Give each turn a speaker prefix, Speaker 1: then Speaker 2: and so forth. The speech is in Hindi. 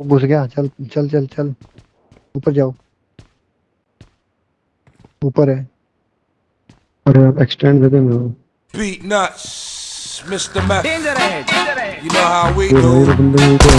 Speaker 1: वो घुस गया चल चल चल चल ऊपर जाओ ऊपर है अरे एक्सटेंड दे दे मेरे को
Speaker 2: Beat nuts, Mr. Meth.
Speaker 3: Danger ahead. Danger ahead.
Speaker 2: You know how we
Speaker 1: ये भाई
Speaker 2: do.
Speaker 1: ये बंदे मेरे को